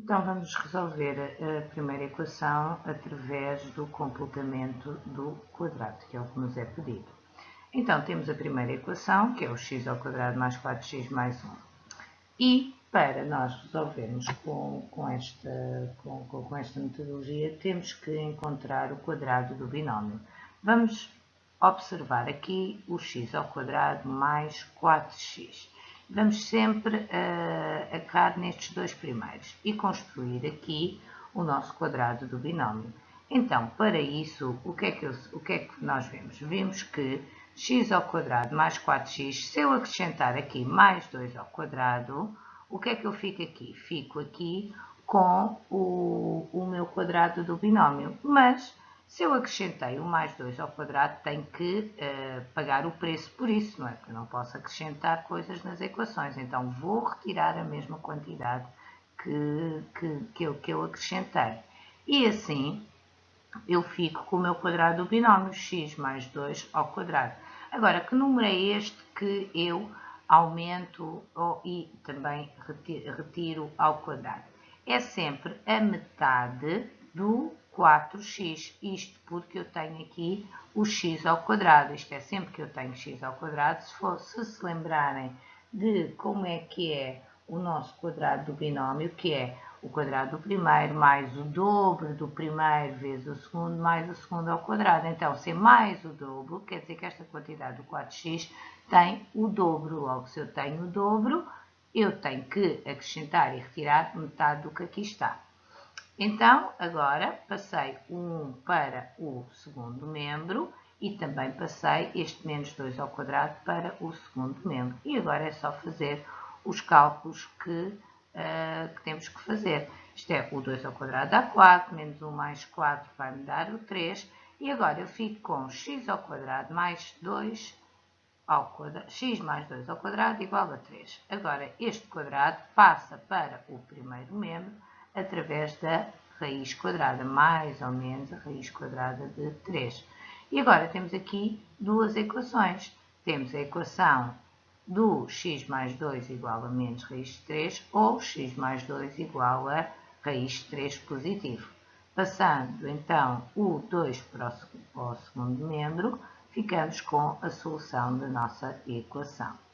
Então, vamos resolver a primeira equação através do completamento do quadrado, que é o que nos é pedido. Então, temos a primeira equação, que é o x ao quadrado mais 4x mais 1. E, para nós resolvermos com, com, esta, com, com esta metodologia, temos que encontrar o quadrado do binómio. Vamos observar aqui o x ao quadrado mais 4x. Vamos sempre uh, acar nestes dois primeiros e construir aqui o nosso quadrado do binómio. Então, para isso, o que é que, eu, o que, é que nós vemos? Vimos que x ao quadrado mais 4x, se eu acrescentar aqui mais 2 ao quadrado, o que é que eu fico aqui? Fico aqui com o, o meu quadrado do binómio, mas se eu acrescentei o mais 2 ao quadrado, tenho que uh, pagar o preço por isso, não é? Porque eu não posso acrescentar coisas nas equações. Então, vou retirar a mesma quantidade que, que, que, eu, que eu acrescentei. E assim, eu fico com o meu quadrado do binómio, x mais 2 ao quadrado. Agora, que número é este que eu aumento e também retiro ao quadrado? É sempre a metade do 4x, isto porque eu tenho aqui o x ao quadrado, isto é sempre que eu tenho x ao quadrado, se, for, se se lembrarem de como é que é o nosso quadrado do binómio, que é o quadrado do primeiro mais o dobro do primeiro vezes o segundo mais o segundo ao quadrado. Então, se é mais o dobro, quer dizer que esta quantidade do 4x tem o dobro. Logo, se eu tenho o dobro, eu tenho que acrescentar e retirar metade do que aqui está. Então, agora passei o 1 para o segundo membro e também passei este menos 2 ao quadrado para o segundo membro. E agora é só fazer os cálculos que, uh, que temos que fazer. Isto é, o 2 ao quadrado dá 4, menos 1 mais 4 vai me dar o 3. E agora eu fico com x ao quadrado mais 2 ao quadrado, x mais 2 ao quadrado igual a 3. Agora, este quadrado passa para o primeiro membro através da raiz quadrada, mais ou menos a raiz quadrada de 3. E agora temos aqui duas equações. Temos a equação do x mais 2 igual a menos raiz de 3 ou x mais 2 igual a raiz de 3 positivo. Passando então o 2 para o segundo membro, ficamos com a solução da nossa equação.